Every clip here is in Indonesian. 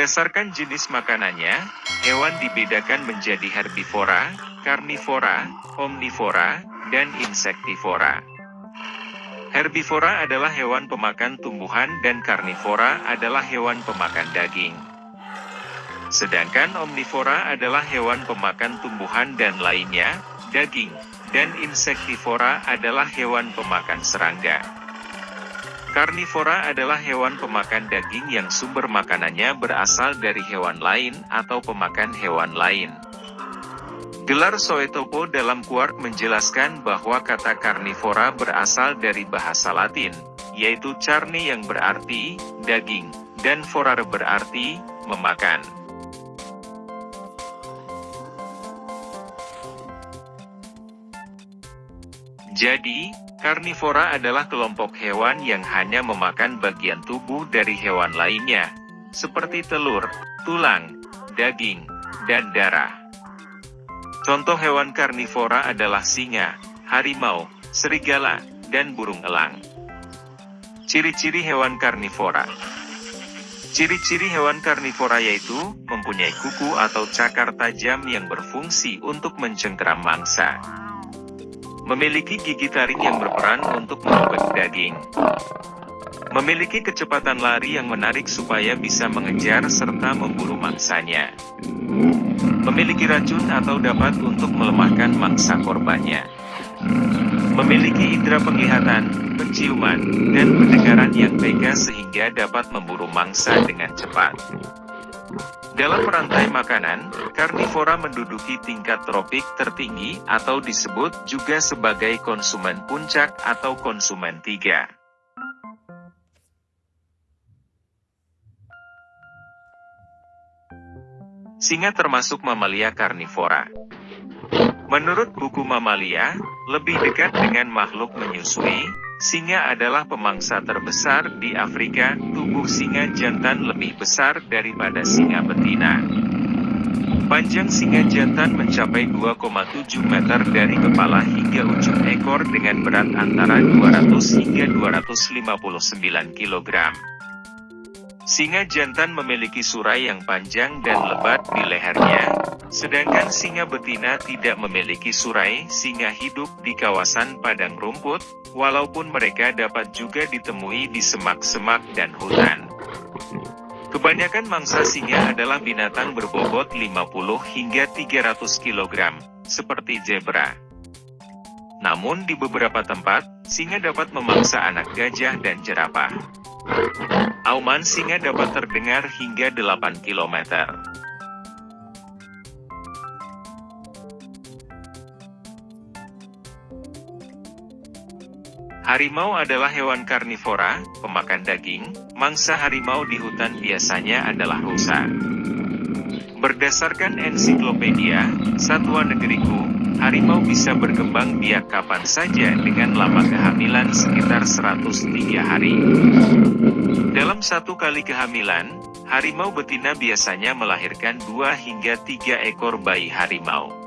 Berdasarkan jenis makanannya, hewan dibedakan menjadi herbivora, karnivora, omnivora, dan insektivora. Herbivora adalah hewan pemakan tumbuhan dan karnivora adalah hewan pemakan daging. Sedangkan omnivora adalah hewan pemakan tumbuhan dan lainnya, daging, dan insektivora adalah hewan pemakan serangga. Karnivora adalah hewan pemakan daging yang sumber makanannya berasal dari hewan lain atau pemakan hewan lain. Gelar Soetopo dalam Quark menjelaskan bahwa kata karnivora berasal dari bahasa Latin, yaitu carne yang berarti daging, dan forare berarti memakan. Jadi, Karnivora adalah kelompok hewan yang hanya memakan bagian tubuh dari hewan lainnya, seperti telur, tulang, daging, dan darah. Contoh hewan karnivora adalah singa, harimau, serigala, dan burung elang. Ciri-ciri hewan karnivora Ciri-ciri hewan karnivora yaitu, mempunyai kuku atau cakar tajam yang berfungsi untuk mencengkeram mangsa. Memiliki gigi taring yang berperan untuk merobek daging. Memiliki kecepatan lari yang menarik supaya bisa mengejar serta memburu mangsanya. Memiliki racun atau dapat untuk melemahkan mangsa korbannya. Memiliki indera penglihatan, penciuman, dan pendengaran yang tega sehingga dapat memburu mangsa dengan cepat. Dalam rantai makanan, karnivora menduduki tingkat tropik tertinggi atau disebut juga sebagai konsumen puncak atau konsumen tiga. Singa termasuk mamalia karnivora. Menurut buku Mamalia, lebih dekat dengan makhluk menyusui, Singa adalah pemangsa terbesar di Afrika, tubuh singa jantan lebih besar daripada singa betina. Panjang singa jantan mencapai 2,7 meter dari kepala hingga ujung ekor dengan berat antara 200 hingga 259 kg. Singa jantan memiliki surai yang panjang dan lebat di lehernya, sedangkan singa betina tidak memiliki surai. Singa hidup di kawasan padang rumput, walaupun mereka dapat juga ditemui di semak-semak dan hutan. Kebanyakan mangsa singa adalah binatang berbobot 50 hingga 300 kg, seperti zebra. Namun di beberapa tempat, singa dapat memangsa anak gajah dan jerapah. Auman singa dapat terdengar hingga 8 km. Harimau adalah hewan karnivora, pemakan daging. Mangsa harimau di hutan biasanya adalah rusa. Berdasarkan ensiklopedia, Satwa Negeriku, harimau bisa berkembang biak kapan saja dengan lama kehamilan sekitar 103 hari. Dalam satu kali kehamilan, harimau betina biasanya melahirkan dua hingga tiga ekor bayi harimau.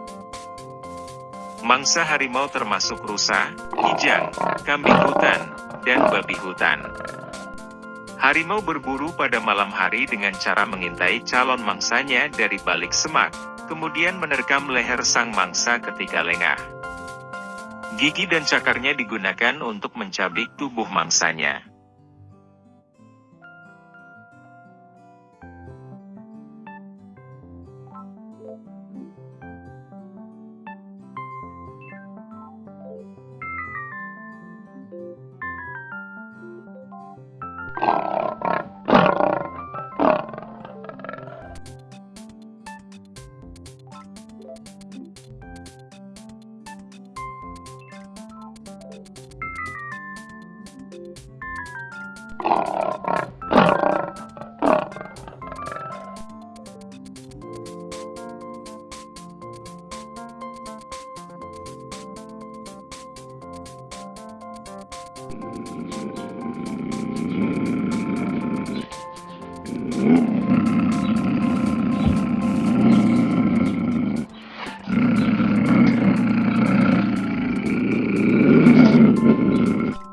Mangsa harimau termasuk rusa, kijang, kambing hutan, dan babi hutan. Harimau berburu pada malam hari dengan cara mengintai calon mangsanya dari balik semak, kemudian menerkam leher sang mangsa ketika lengah. Gigi dan cakarnya digunakan untuk mencabik tubuh mangsanya. Oh, Hmm.